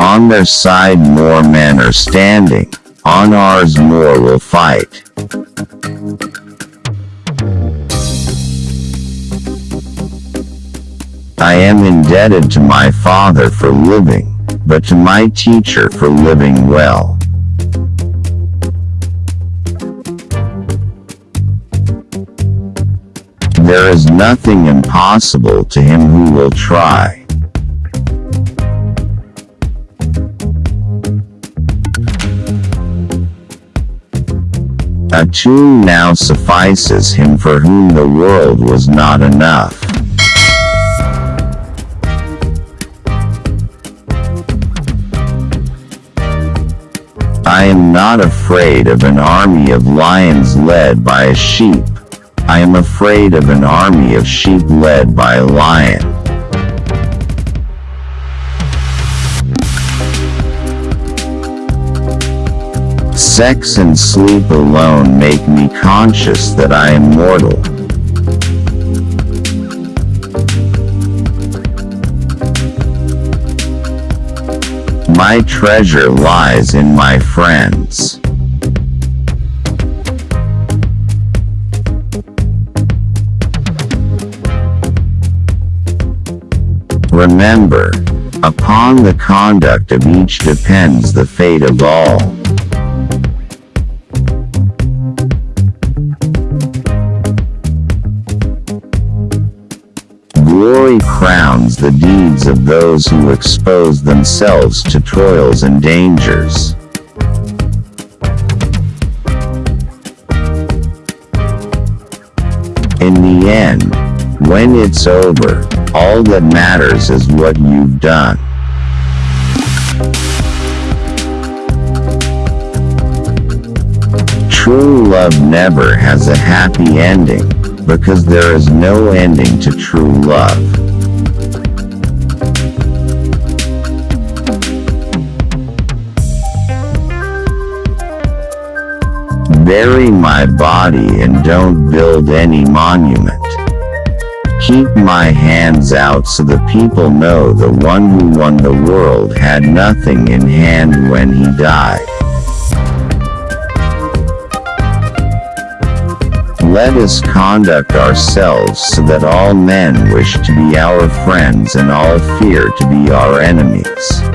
On their side more men are standing, on ours more will fight. I am indebted to my father for living, but to my teacher for living well. There is nothing impossible to him who will try. A tomb now suffices him for whom the world was not enough. I am not afraid of an army of lions led by a sheep. I am afraid of an army of sheep led by a lion. Sex and sleep alone make me conscious that I am mortal. My treasure lies in my friends. Remember, upon the conduct of each depends the fate of all. Crowns the deeds of those who expose themselves to toils and dangers. In the end, when it's over, all that matters is what you've done. True love never has a happy ending because there is no ending to true love. Bury my body and don't build any monument. Keep my hands out so the people know the one who won the world had nothing in hand when he died. Let us conduct ourselves so that all men wish to be our friends and all fear to be our enemies.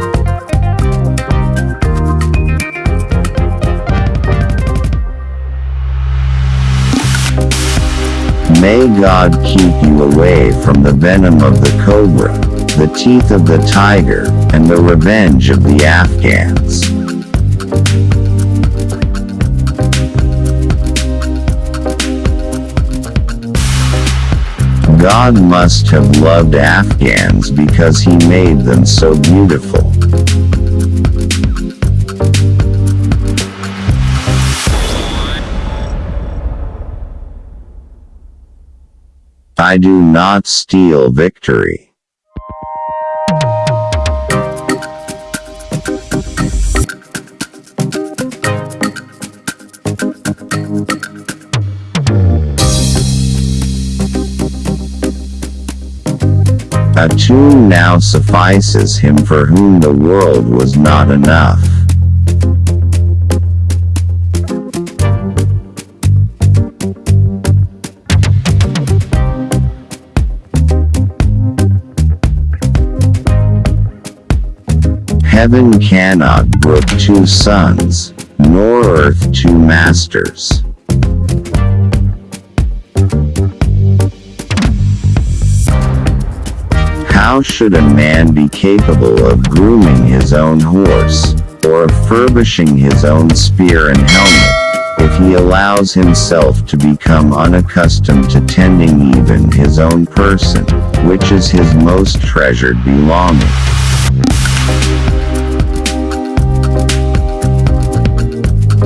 May God keep you away from the venom of the cobra, the teeth of the tiger, and the revenge of the Afghans. God must have loved Afghans because he made them so beautiful. I do not steal victory. A tune now suffices him for whom the world was not enough. Heaven cannot brook two suns, nor earth two masters. How should a man be capable of grooming his own horse, or of furbishing his own spear and helmet, if he allows himself to become unaccustomed to tending even his own person, which is his most treasured belonging?